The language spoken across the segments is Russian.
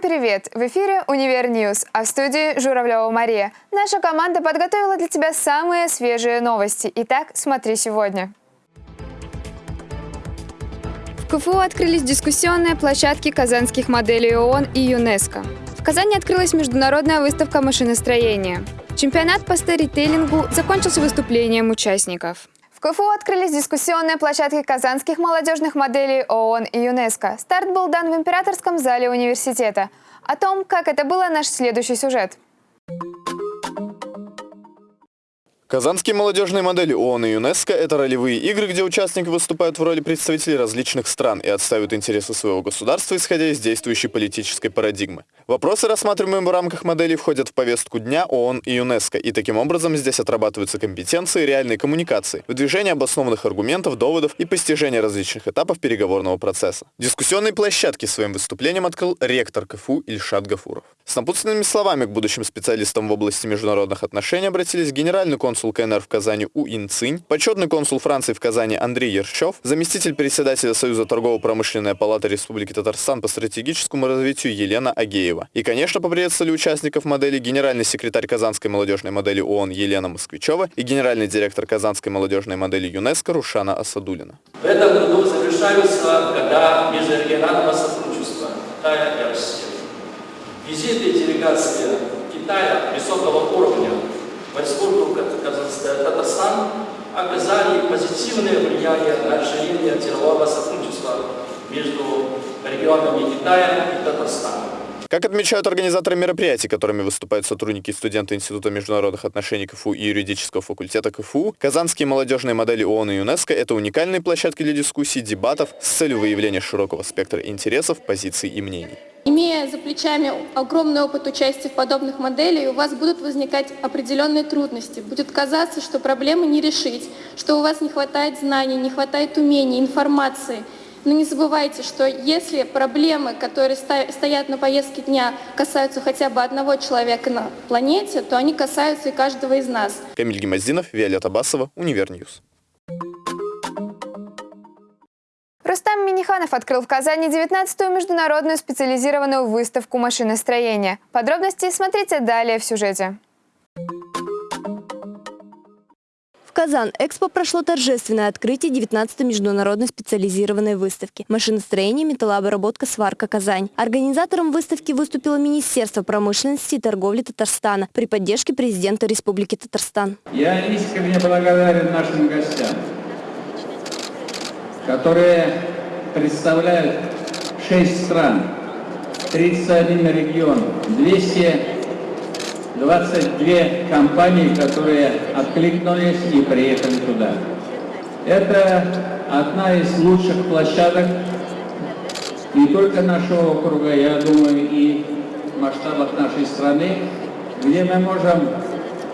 Привет! В эфире «Univer News», а в студии Журавлева Мария. Наша команда подготовила для тебя самые свежие новости. Итак, смотри сегодня. В КФУ открылись дискуссионные площадки казанских моделей ООН и ЮНЕСКО. В Казани открылась международная выставка машиностроения. Чемпионат по сторителлингу закончился выступлением участников. В КФУ открылись дискуссионные площадки казанских молодежных моделей ООН и ЮНЕСКО. Старт был дан в императорском зале университета. О том, как это было, наш следующий сюжет. Казанские молодежные модели ООН и ЮНЕСКО – это ролевые игры, где участники выступают в роли представителей различных стран и отстаивают интересы своего государства, исходя из действующей политической парадигмы. Вопросы, рассматриваемые в рамках моделей, входят в повестку дня ООН и ЮНЕСКО, и таким образом здесь отрабатываются компетенции реальной коммуникации, выдвижение обоснованных аргументов, доводов и постижение различных этапов переговорного процесса. Дискуссионные площадки своим выступлением открыл ректор КФУ Ильшат Гафуров. С напутственными словами к будущим специалистам в области международных отношений обратились генеральный консул КНР в Казани У Ин Цинь, почетный консул Франции в Казани Андрей Ершов, заместитель председателя Союза торгово-промышленная палата Республики Татарстан по стратегическому развитию Елена Агеева. И, конечно, поприветствовали участников модели генеральный секретарь Казанской молодежной модели ООН Елена Москвичева и генеральный директор Казанской молодежной модели ЮНЕСКО Рушана Асадулина. В этом году завершаются года межрегионального сотрудничества Китая и России. Визиты делегации Китая высокого уровня Республику Татарстан оказали позитивное влияние на расширение делового сотрудничества между регионами Китая и Татарстана. Как отмечают организаторы мероприятий, которыми выступают сотрудники и студенты Института международных отношений КФУ и юридического факультета КФУ, казанские молодежные модели ООН и ЮНЕСКО – это уникальные площадки для дискуссий, дебатов с целью выявления широкого спектра интересов, позиций и мнений. Имея за плечами огромный опыт участия в подобных моделях, у вас будут возникать определенные трудности. Будет казаться, что проблемы не решить, что у вас не хватает знаний, не хватает умений, информации – но не забывайте, что если проблемы, которые стоят на повестке дня, касаются хотя бы одного человека на планете, то они касаются и каждого из нас. Камиль Гимаздинов, Виолетта Басова, Univer News. Рустам Минниханов открыл в Казани 19-ю международную специализированную выставку машиностроения. Подробности смотрите далее в сюжете. Казан-Экспо прошло торжественное открытие 19-й международной специализированной выставки «Машиностроение, металлообработка, сварка Казань». Организатором выставки выступило Министерство промышленности и торговли Татарстана при поддержке президента Республики Татарстан. Я искренне благодарен нашим гостям, которые представляют 6 стран, 31 регион, 200 22 компании, которые откликнулись и приехали туда. Это одна из лучших площадок не только нашего округа, я думаю, и в масштабах нашей страны, где мы можем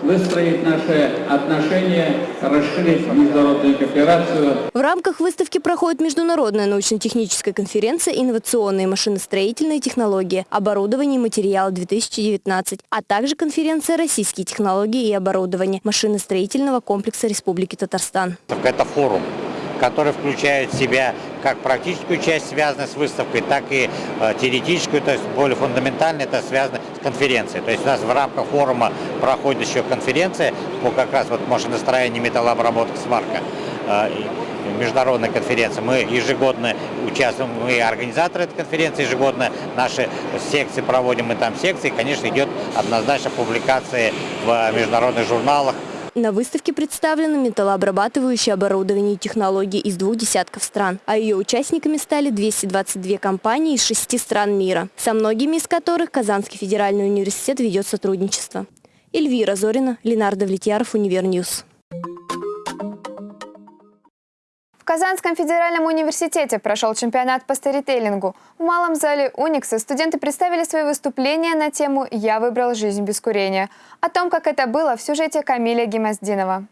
выстроить наши отношения, расширить международную кооперацию. В рамках выставки проходит международная научно-техническая конференция «Инновационные машиностроительные технологии. Оборудование и материалы-2019», а также конференция «Российские технологии и оборудование машиностроительного комплекса Республики Татарстан». Это форум который включает в себя как практическую часть, связанную с выставкой, так и э, теоретическую, то есть более фундаментально это связано с конференцией. То есть у нас в рамках форума проходит еще конференция по как раз вот машиностроению, металлообработка, сварка э, международная конференция. Мы ежегодно участвуем, мы организаторы этой конференции, ежегодно наши секции проводим, мы там секции, конечно, идет однозначно публикация в международных журналах, на выставке представлено металлообрабатывающее оборудование и технологии из двух десятков стран, а ее участниками стали 222 компании из шести стран мира, со многими из которых Казанский федеральный университет ведет сотрудничество. Эльвира Зорина, Ленардо Давлетьяров, Univer News. В Казанском федеральном университете прошел чемпионат по сторителлингу. В малом зале «Уникса» студенты представили свои выступления на тему «Я выбрал жизнь без курения». О том, как это было, в сюжете Камиля Гемоздинова.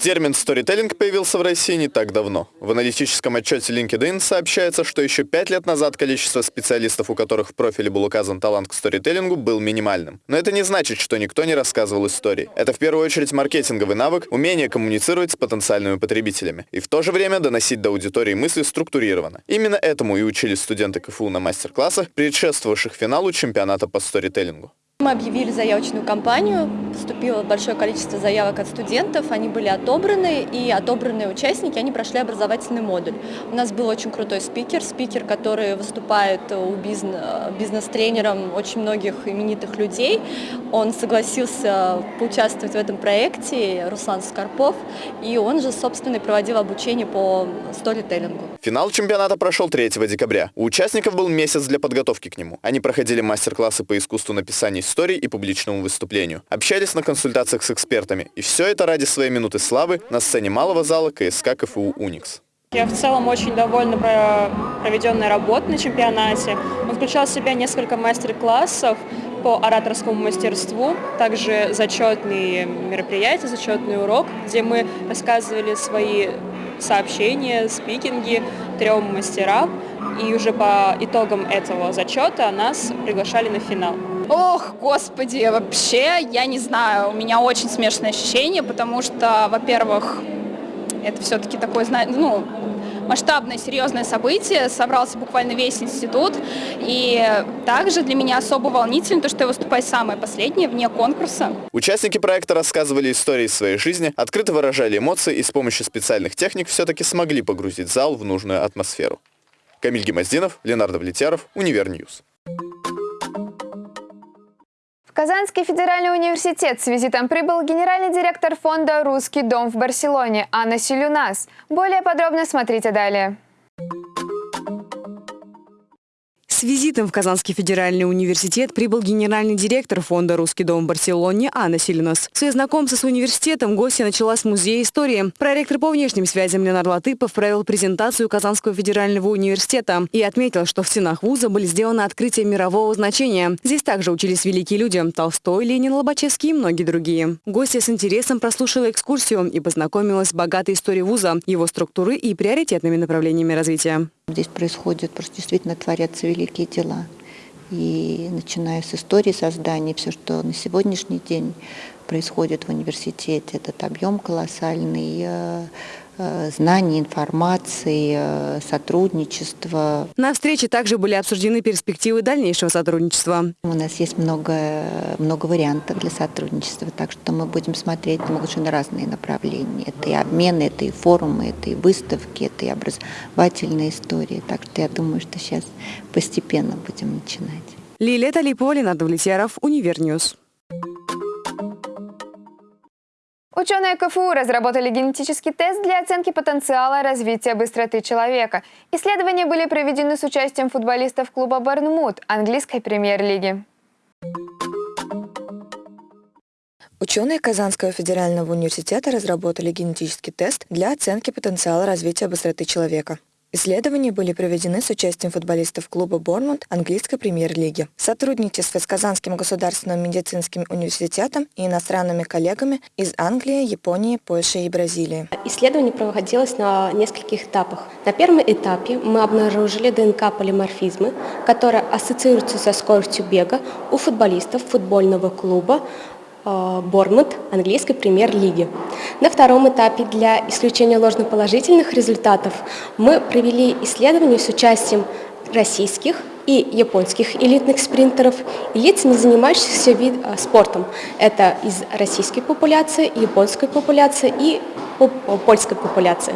Термин «сторителлинг» появился в России не так давно. В аналитическом отчете LinkedIn сообщается, что еще пять лет назад количество специалистов, у которых в профиле был указан талант к сторителлингу, был минимальным. Но это не значит, что никто не рассказывал истории. Это в первую очередь маркетинговый навык, умение коммуницировать с потенциальными потребителями и в то же время доносить до аудитории мысли структурированно. Именно этому и учились студенты КФУ на мастер-классах, предшествовавших финалу чемпионата по сторителлингу. Мы объявили заявочную кампанию, поступило большое количество заявок от студентов, они были отобраны, и отобранные участники, они прошли образовательный модуль. У нас был очень крутой спикер, спикер, который выступает у бизнес-тренером очень многих именитых людей. Он согласился поучаствовать в этом проекте, Руслан Скорпов, и он же, собственно, и проводил обучение по сторителлингу. Финал чемпионата прошел 3 декабря. У участников был месяц для подготовки к нему. Они проходили мастер-классы по искусству написания историй и публичному выступлению. Общались на консультациях с экспертами. И все это ради своей минуты славы на сцене малого зала КСК КФУ «Уникс». Я в целом очень довольна проведенной работой на чемпионате. Он включал в себя несколько мастер-классов по ораторскому мастерству, также зачетные мероприятия, зачетный урок, где мы рассказывали свои сообщения, спикинги трем мастерам, и уже по итогам этого зачета нас приглашали на финал. Ох, господи, вообще, я не знаю, у меня очень смешанные ощущения, потому что, во-первых, это все-таки такое, ну, масштабное, серьезное событие, собрался буквально весь институт, и также для меня особо волнительно то, что я выступаю самое последнее, вне конкурса. Участники проекта рассказывали истории своей жизни, открыто выражали эмоции и с помощью специальных техник все-таки смогли погрузить зал в нужную атмосферу. Камиль Гимаздинов, Ленардо Давлетьяров, Univer News. Казанский федеральный университет с визитом прибыл генеральный директор фонда «Русский дом» в Барселоне Анна Силюнас. Более подробно смотрите далее. С визитом в Казанский федеральный университет прибыл генеральный директор фонда «Русский дом» в Барселоне Анна Сильнос. Свое знакомство с университетом гостья начала с музея истории. Проректор по внешним связям Ленар Латыпов провел презентацию Казанского федерального университета и отметил, что в стенах вуза были сделаны открытия мирового значения. Здесь также учились великие люди – Толстой, Ленин, Лобачевский и многие другие. Гостья с интересом прослушала экскурсию и познакомилась с богатой историей вуза, его структуры и приоритетными направлениями развития. Здесь происходят, просто действительно творятся великие дела. И начиная с истории создания, все, что на сегодняшний день происходит в университете, этот объем колоссальный, э, знаний, информации, э, сотрудничества. На встрече также были обсуждены перспективы дальнейшего сотрудничества. У нас есть много, много вариантов для сотрудничества, так что мы будем смотреть на совершенно разные направления. Это и обмены, это и форумы, это и выставки, это и образовательные истории. Так что я думаю, что сейчас постепенно будем начинать. Лилия Талипова, Ленардо Давлетьяров, Univer News. Ученые КФУ разработали генетический тест для оценки потенциала развития быстроты человека. Исследования были проведены с участием футболистов клуба «Борнмут» английской премьер-лиги. Ученые Казанского федерального университета разработали генетический тест для оценки потенциала развития быстроты человека. Исследования были проведены с участием футболистов клуба «Бормунд» английской премьер-лиги. Сотрудничество с Казанским государственным медицинским университетом и иностранными коллегами из Англии, Японии, Польши и Бразилии. Исследование проводилось на нескольких этапах. На первом этапе мы обнаружили ДНК-полиморфизмы, которые ассоциируются со скоростью бега у футболистов футбольного клуба Бормут английской премьер-лиги. На втором этапе для исключения ложноположительных результатов мы провели исследование с участием российских и японских элитных спринтеров и лиц, не занимающихся вид, э, спортом. Это из российской популяции, японской популяции и польской популяции.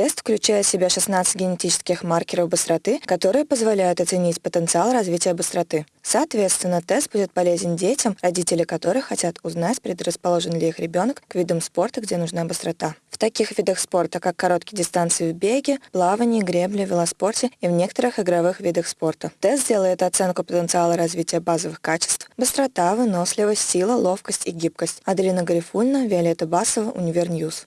Тест включает в себя 16 генетических маркеров быстроты, которые позволяют оценить потенциал развития быстроты. Соответственно, тест будет полезен детям, родители которых хотят узнать, предрасположен ли их ребенок к видам спорта, где нужна быстрота. В таких видах спорта, как короткие дистанции в беге, плавании, гребле, велоспорте и в некоторых игровых видах спорта. Тест делает оценку потенциала развития базовых качеств, быстрота, выносливость, сила, ловкость и гибкость. Аделина Гарифуллина, Виолетта Басова, Univer News.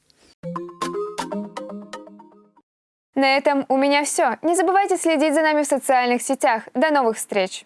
На этом у меня все. Не забывайте следить за нами в социальных сетях. До новых встреч!